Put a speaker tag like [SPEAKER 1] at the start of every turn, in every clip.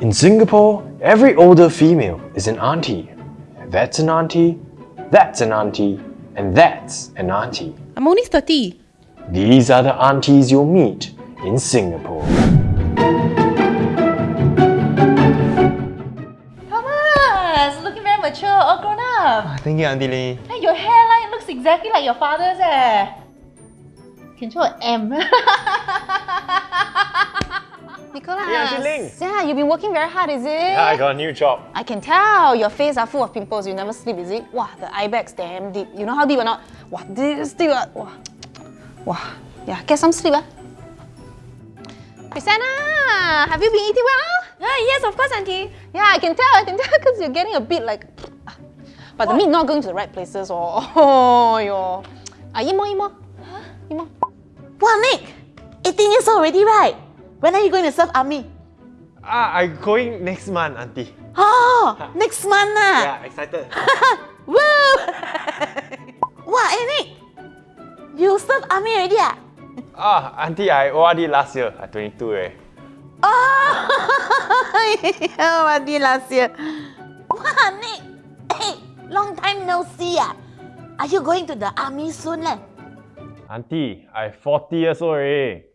[SPEAKER 1] In Singapore, every older female is an auntie. That's an auntie, that's an auntie, and that's an auntie.
[SPEAKER 2] I'm only 30.
[SPEAKER 1] These are the aunties you'll meet in Singapore.
[SPEAKER 2] Thomas, looking very mature, all grown up.
[SPEAKER 3] Thank you, Auntie Lee.
[SPEAKER 2] Hey, your hairline looks exactly like your father's eh. Control M. Nicholas.
[SPEAKER 3] Hey, Auntie Ling.
[SPEAKER 2] Yeah, you've been working very hard, is it?
[SPEAKER 3] Yeah, I got a new job.
[SPEAKER 2] I can tell your face are full of pimples. You never sleep, is it? Wow, the eye bags damn deep. You know how deep or not? Wow, this deep. ah. Wow. Wow. Yeah, get some sleep. Ah. Christina, have you been eating well?
[SPEAKER 4] Ah, yes, of course, Auntie.
[SPEAKER 2] Yeah, I can tell. I can tell because you're getting a bit like. But the meat not going to the right places. Or oh, your. Ah, eat more, eat more. Eat more.
[SPEAKER 4] Wow, Nick! 18 years old already, right? When are you going to serve army?
[SPEAKER 3] Ah, I'm going next month, Auntie.
[SPEAKER 4] Oh, next month ah.
[SPEAKER 3] Yeah, excited.
[SPEAKER 4] Woo! wow, hey Nick! You serve army already ah?
[SPEAKER 3] ah, Auntie, I ORD last year. I'm 22 eh.
[SPEAKER 4] Oh, what did last year? Wow, Nick! Hey, long time no see ah. Are you going to the army soon leh?
[SPEAKER 3] Auntie, I 40 years old already.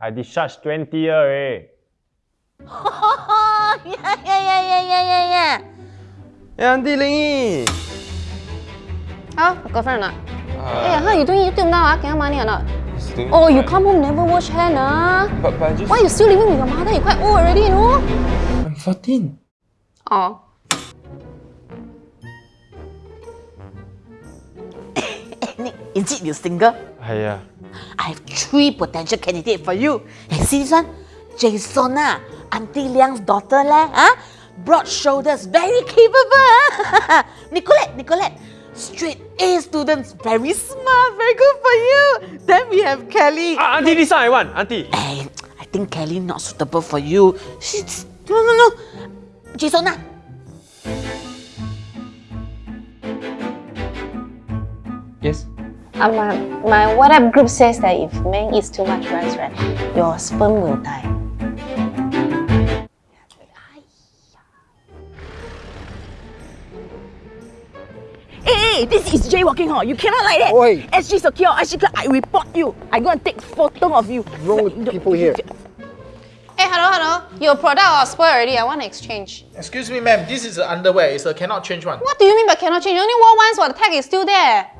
[SPEAKER 3] I discharged 20 year already.
[SPEAKER 4] Oh, yeah, yeah, yeah, yeah, yeah, yeah, yeah.
[SPEAKER 3] Hey, Auntie Ling.
[SPEAKER 2] How? Got girlfriend or not? hey, how you doing YouTube now? Ah, can have money or not?
[SPEAKER 3] doing
[SPEAKER 2] Oh, you
[SPEAKER 3] fine.
[SPEAKER 2] come home never wash hair, nah.
[SPEAKER 3] But, but I just...
[SPEAKER 2] Why you still living with your mother? You're quite old already, you know?
[SPEAKER 3] I'm 14.
[SPEAKER 2] Oh.
[SPEAKER 4] Is it you single?
[SPEAKER 3] Ah, yeah.
[SPEAKER 4] I have three potential candidates for you. Hey, see this one? Jason, ah, Auntie Liang's daughter, leh, huh? Broad shoulders, very capable. ah. Nicolette, Nicolette, straight A students, very smart, very good for you. Then we have Kelly.
[SPEAKER 3] Ah, Auntie, this one I want. Auntie.
[SPEAKER 4] Hey, I think Kelly not suitable for you. She's no, no, no. Jason,
[SPEAKER 2] My, my WhatsApp group says that if man eats too much rice, right, your sperm will die.
[SPEAKER 4] Hey, hey, this is jaywalking, huh? You cannot like that.
[SPEAKER 5] Oi.
[SPEAKER 4] SG secure, SG secure, I report you. I'm gonna take photo of you.
[SPEAKER 5] wrong with people here?
[SPEAKER 2] Hey, hello, hello. Your product all spoiled already. I want to exchange.
[SPEAKER 6] Excuse me, ma'am. This is a underwear. It's a cannot change one.
[SPEAKER 2] What do you mean by cannot change? You only wore once while the tag is still there.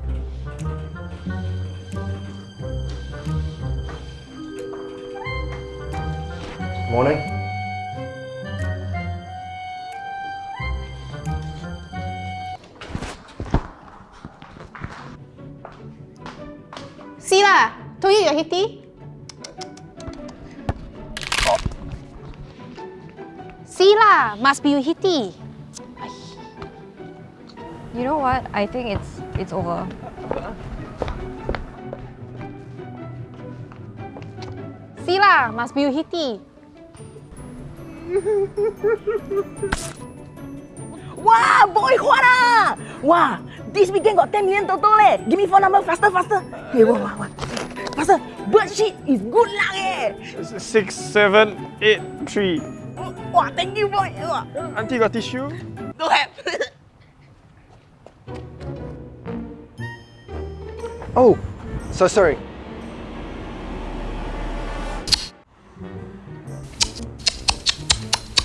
[SPEAKER 1] Morning.
[SPEAKER 2] See lah. Told you you're hitty. See lah. Must be you hitty.
[SPEAKER 7] You know what? I think it's it's over.
[SPEAKER 2] See lah. Must be you hitty.
[SPEAKER 4] Wow, boy, what ah? Wow, this weekend got 10 million total leh. Give me phone number faster, faster. Hey, wow, wow, wow. Faster. Bird shit is good luck eh.
[SPEAKER 3] Six, seven, eight, three.
[SPEAKER 4] Wow, thank you, boy. Wow.
[SPEAKER 3] Auntie got tissue?
[SPEAKER 4] Don't have.
[SPEAKER 5] Oh, so sorry.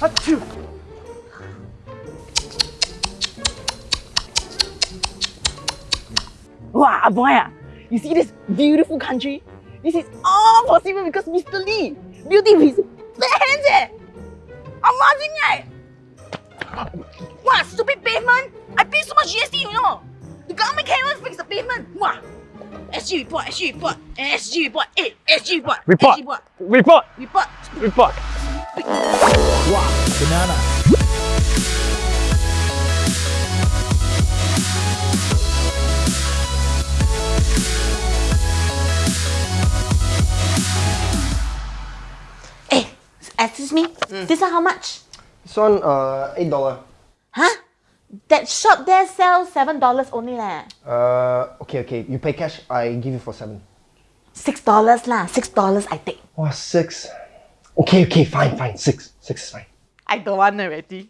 [SPEAKER 5] Achoo!
[SPEAKER 4] wow, boy, ah. You see this beautiful country? This is all possible because Mr. Lee. Beauty with his bare hands eh. Amazing right? Wow, stupid pavement. I pay so much GST, you know. The government can't even fix the pavement. Wow. SG report, SG report, SG report, eh, SG report,
[SPEAKER 3] Report.
[SPEAKER 4] SG report,
[SPEAKER 3] Report!
[SPEAKER 4] report.
[SPEAKER 3] Report!
[SPEAKER 4] Eh, excuse me, this one how much?
[SPEAKER 5] This one, uh, eight dollar.
[SPEAKER 4] Huh? That shop there sells seven dollars only leh.
[SPEAKER 5] Uh, okay, okay. You pay cash. I give you for seven.
[SPEAKER 4] Six dollars lah, six dollars I take.
[SPEAKER 5] Oh, six. Okay, okay, fine, fine. Six. Six is fine.
[SPEAKER 8] I don't want already.